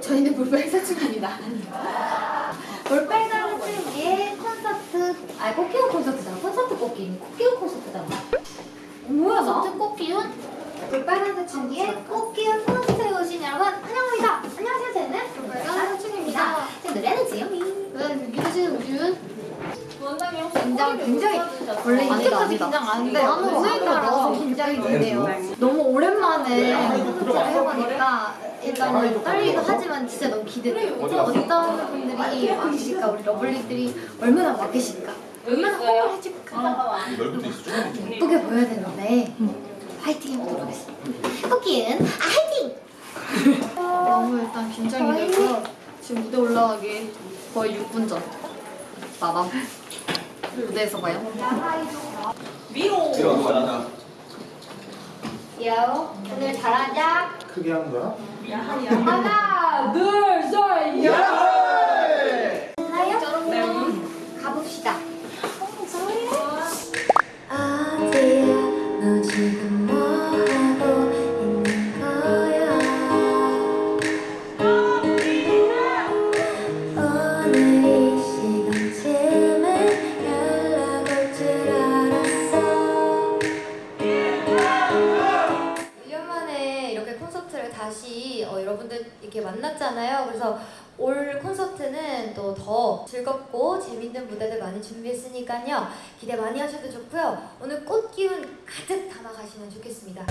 저희는 볼빨사춘입니다. 볼빨사춘의 콘서트 아 꽃기운 콘서트잖아 콘서트 꽃기운 꽃기운 콘서트잖아 뭐야 나? 콘서트 꽃기운? 볼빨사춘기의 꽃기운 콘서트에 오신 여러분 환영합니다. 안녕하세요. 저는 볼빨사춘입니다. 제 아, 노래는 지영이. 네, 유기는 우준. 긴장 굉장히 원래 이때까지 긴장 안 했는데 오늘 따라서 긴장이 되네요. 너무 오랜만에 콘서트를 해보니까 일단은 떨리기도 하지만 진짜 너무 기대돼요. 어떤 분들이 와 계실까? 우리 러블리들이 얼마나 와 계실까? 얼마나 호응을 해줄까? 조금 예쁘게 보여야 되는데 화이팅 해보도록 하겠습니다. 코끼리 화이팅! 너무 일단 긴장이 되고요. 지금 무대 올라가기 거의 6분 전. 마감. 무대에서 봐요. 들어가자 요 오늘 잘하자. 크게 하는 거야? 하나 둘셋 야! 콘서트를 다시 어, 여러분들 이렇게 만났잖아요. 그래서 올 콘서트는 또 더 즐겁고 재밌는 무대들 많이 준비했으니까요. 기대 많이 하셔도 좋고요. 오늘 꽃 기운 가득 담아가시면 좋겠습니다.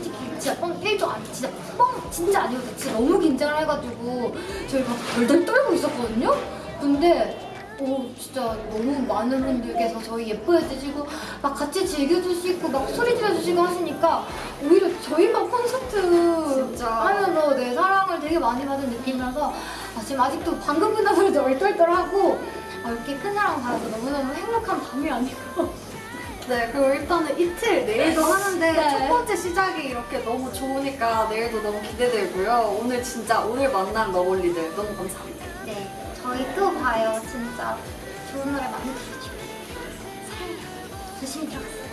솔직히 진짜 뻥 1도 안 진짜 뻥 진짜 아니었어요. 진짜 너무 긴장을 해가지고 저희 막 덜덜 떨고 있었거든요. 근데 오 진짜 너무 많은 분들께서 저희 예뻐해 주시고 막 같이 즐겨주시고 막 소리 질러주시고 하시니까 오히려 저희가 콘서트 진짜. 하면서 내 사랑을 되게 많이 받은 느낌이라서 아, 지금 아직도 방금 소리도 얼떨떨하고 아, 이렇게 큰 사랑 받아서 너무너무 행복한 밤이 아니고 네, 그리고 일단은 이틀 내일도 하는데 네. 첫 번째 시작이 이렇게 너무 좋으니까 내일도 너무 기대되고요. 오늘 진짜 오늘 만난 러블리들 너무 감사합니다. 네, 저희 또 봐요. 진짜 좋은 노래 많이 들려주고 사랑해요. 조심히 들어가세요.